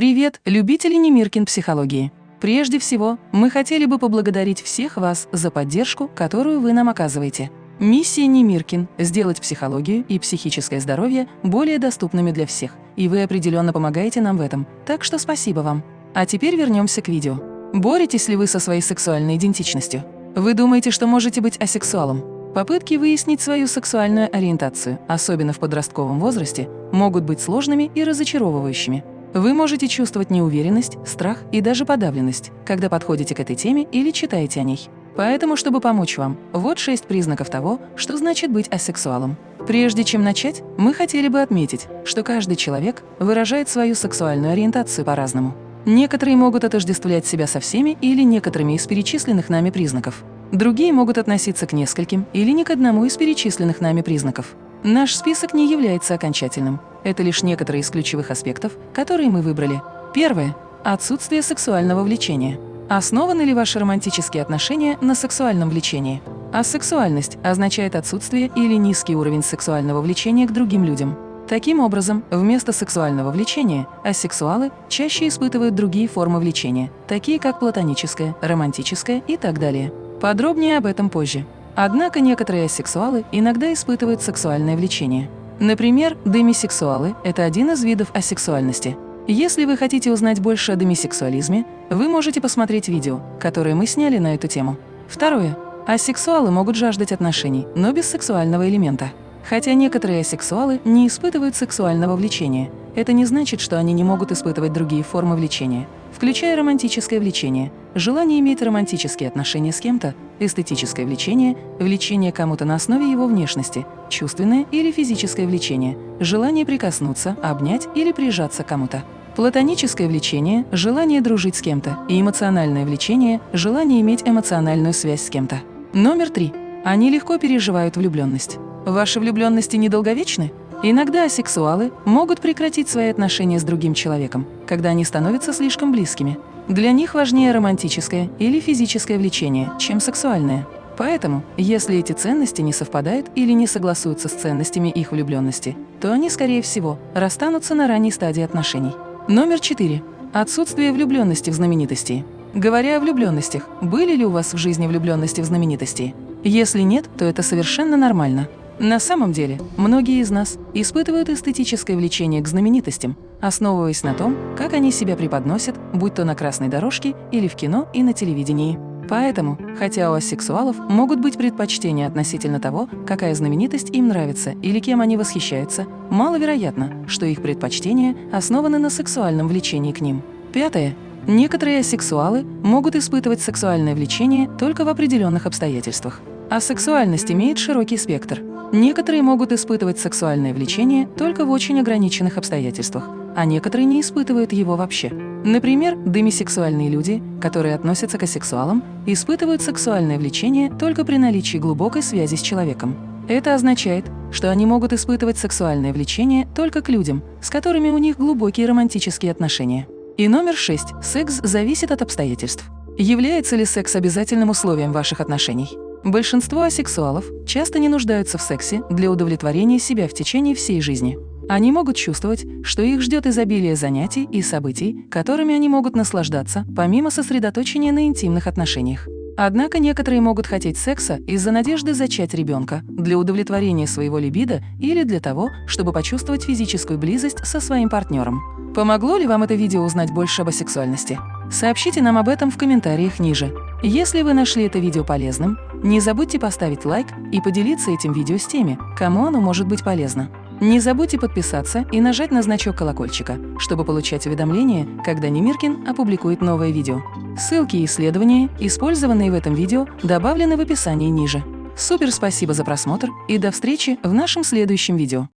Привет, любители Немиркин психологии! Прежде всего, мы хотели бы поблагодарить всех вас за поддержку, которую вы нам оказываете. Миссия Немиркин – сделать психологию и психическое здоровье более доступными для всех, и вы определенно помогаете нам в этом, так что спасибо вам. А теперь вернемся к видео. Боретесь ли вы со своей сексуальной идентичностью? Вы думаете, что можете быть асексуалом? Попытки выяснить свою сексуальную ориентацию, особенно в подростковом возрасте, могут быть сложными и разочаровывающими. Вы можете чувствовать неуверенность, страх и даже подавленность, когда подходите к этой теме или читаете о ней. Поэтому, чтобы помочь вам, вот шесть признаков того, что значит быть асексуалом. Прежде чем начать, мы хотели бы отметить, что каждый человек выражает свою сексуальную ориентацию по-разному. Некоторые могут отождествлять себя со всеми или некоторыми из перечисленных нами признаков. Другие могут относиться к нескольким или ни к одному из перечисленных нами признаков. Наш список не является окончательным. Это лишь некоторые из ключевых аспектов, которые мы выбрали. Первое – отсутствие сексуального влечения. Основаны ли ваши романтические отношения на сексуальном влечении? Асексуальность означает отсутствие или низкий уровень сексуального влечения к другим людям. Таким образом, вместо сексуального влечения асексуалы чаще испытывают другие формы влечения, такие как платоническое, романтическое и так далее. Подробнее об этом позже. Однако некоторые асексуалы иногда испытывают сексуальное влечение. Например, демисексуалы – это один из видов асексуальности. Если вы хотите узнать больше о демисексуализме, вы можете посмотреть видео, которое мы сняли на эту тему. Второе. Асексуалы могут жаждать отношений, но без сексуального элемента. Хотя некоторые асексуалы не испытывают сексуального влечения, это не значит, что они не могут испытывать другие формы влечения, включая романтическое влечение, желание иметь романтические отношения с кем-то, эстетическое влечение, влечение кому-то на основе его внешности, чувственное или физическое влечение, желание прикоснуться, обнять или прижаться к кому-то. Платоническое влечение – желание дружить с кем-то, и эмоциональное влечение – желание иметь эмоциональную связь с кем-то. Номер три. Они легко переживают влюбленность. Ваши влюбленности недолговечны? Иногда асексуалы могут прекратить свои отношения с другим человеком, когда они становятся слишком близкими. Для них важнее романтическое или физическое влечение, чем сексуальное. Поэтому, если эти ценности не совпадают или не согласуются с ценностями их влюбленности, то они, скорее всего, расстанутся на ранней стадии отношений. Номер четыре. Отсутствие влюбленности в знаменитости. Говоря о влюбленностях, были ли у вас в жизни влюбленности в знаменитости? Если нет, то это совершенно нормально. На самом деле, многие из нас испытывают эстетическое влечение к знаменитостям, основываясь на том, как они себя преподносят, будь то на красной дорожке или в кино и на телевидении. Поэтому, хотя у асексуалов могут быть предпочтения относительно того, какая знаменитость им нравится или кем они восхищаются, маловероятно, что их предпочтения основаны на сексуальном влечении к ним. Пятое. Некоторые асексуалы могут испытывать сексуальное влечение только в определенных обстоятельствах. Асексуальность имеет широкий спектр. Некоторые могут испытывать сексуальное влечение только в очень ограниченных обстоятельствах, а некоторые не испытывают его вообще. Например, демисексуальные люди, которые относятся к асексуалам, испытывают сексуальное влечение только при наличии глубокой связи с человеком. Это означает, что они могут испытывать сексуальное влечение только к людям, с которыми у них глубокие романтические отношения. И номер шесть. Секс зависит от обстоятельств. Является ли секс обязательным условием ваших отношений? Большинство асексуалов часто не нуждаются в сексе для удовлетворения себя в течение всей жизни. Они могут чувствовать, что их ждет изобилие занятий и событий, которыми они могут наслаждаться, помимо сосредоточения на интимных отношениях. Однако некоторые могут хотеть секса из-за надежды зачать ребенка, для удовлетворения своего либидо или для того, чтобы почувствовать физическую близость со своим партнером. Помогло ли вам это видео узнать больше об асексуальности? Сообщите нам об этом в комментариях ниже. Если вы нашли это видео полезным, не забудьте поставить лайк и поделиться этим видео с теми, кому оно может быть полезно. Не забудьте подписаться и нажать на значок колокольчика, чтобы получать уведомления, когда Немиркин опубликует новое видео. Ссылки и исследования, использованные в этом видео, добавлены в описании ниже. Супер спасибо за просмотр и до встречи в нашем следующем видео.